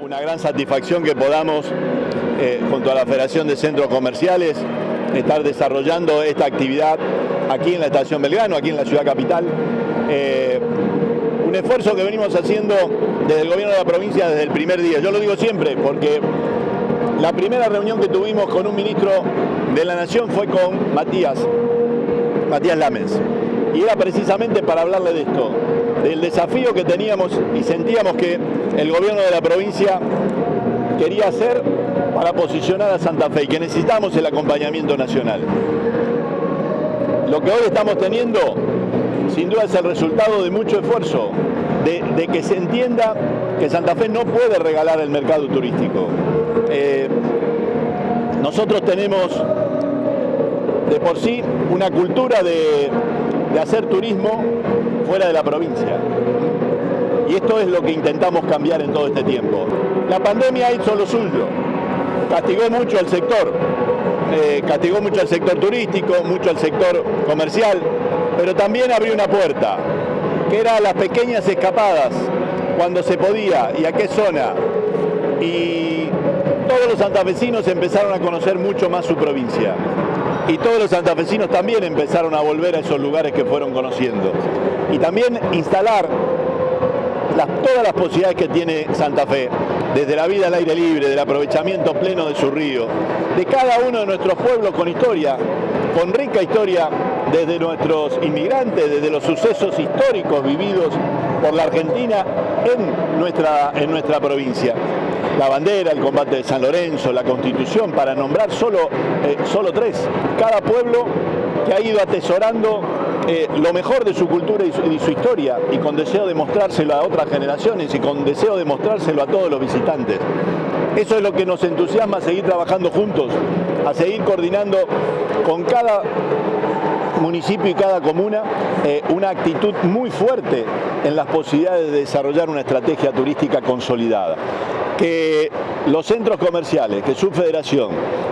Una gran satisfacción que podamos, eh, junto a la Federación de Centros Comerciales, estar desarrollando esta actividad aquí en la Estación Belgrano, aquí en la ciudad capital. Eh, un esfuerzo que venimos haciendo desde el gobierno de la provincia desde el primer día. Yo lo digo siempre porque la primera reunión que tuvimos con un ministro de la Nación fue con Matías, Matías Lames. Y era precisamente para hablarle de esto, del desafío que teníamos y sentíamos que el gobierno de la provincia quería hacer para posicionar a Santa Fe y que necesitamos el acompañamiento nacional. Lo que hoy estamos teniendo, sin duda, es el resultado de mucho esfuerzo, de, que se entienda que Santa Fe no puede regalar el mercado turístico. Eh, nosotros tenemos de por sí una cultura de, de hacer turismo fuera de la provincia. Y esto es lo que intentamos cambiar en todo este tiempo. La pandemia hizo lo suyo, castigó mucho al sector, eh, castigó mucho al sector turístico, mucho al sector comercial, pero también abrió una puerta, que era las pequeñas escapadas, cuando se podía y a qué zona. Y todos los santafesinos empezaron a conocer mucho más su provincia y todos los santafesinos también empezaron a volver a esos lugares que fueron conociendo. Y también instalar todas las posibilidades que tiene Santa Fe, desde la vida al aire libre, del aprovechamiento pleno de su río, de cada uno de nuestros pueblos con historia, con rica historia desde nuestros inmigrantes, desde los sucesos históricos vividos por la Argentina en nuestra, en nuestra provincia. La bandera, el combate de San Lorenzo, la Constitución, para nombrar solo, eh, solo tres. Cada pueblo que ha ido atesorando eh, lo mejor de su cultura y su, historia y con deseo de mostrárselo a otras generaciones y con deseo de mostrárselo a todos los visitantes. Eso es lo que nos entusiasma a seguir trabajando juntos, a seguir coordinando con cada municipio y cada comuna eh, una actitud muy fuerte en las posibilidades de desarrollar una estrategia turística consolidada que los centros comerciales, que su federación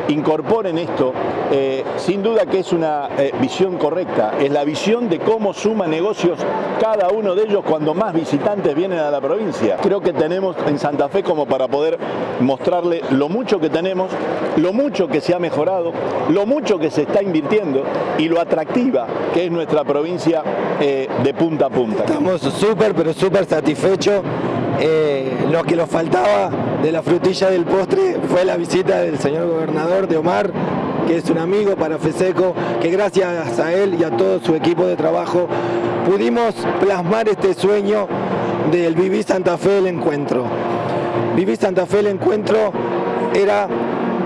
incorporen esto, eh, sin duda que es una eh, visión correcta, es la visión de cómo suma negocios cada uno de ellos cuando más visitantes vienen a la provincia. Creo que tenemos en Santa Fe como para poder mostrarle lo mucho que tenemos, lo mucho que se ha mejorado, lo mucho que se está invirtiendo y lo atractiva que es nuestra provincia eh, de punta a punta. Estamos súper, pero súper satisfechos eh, lo que nos faltaba de la frutilla del postre fue la visita del señor gobernador de Omar, que es un amigo para FESECO, que gracias a él y a todo su equipo de trabajo pudimos plasmar este sueño del Viví Santa Fe el encuentro. Viví Santa Fe el encuentro era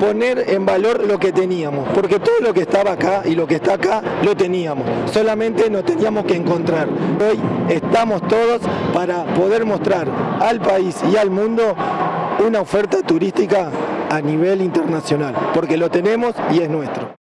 poner en valor lo que teníamos, porque todo lo que estaba acá y lo que está acá lo teníamos, solamente nos teníamos que encontrar. Hoy estamos todos para poder mostrar al país y al mundo una oferta turística a nivel internacional, porque lo tenemos y es nuestro.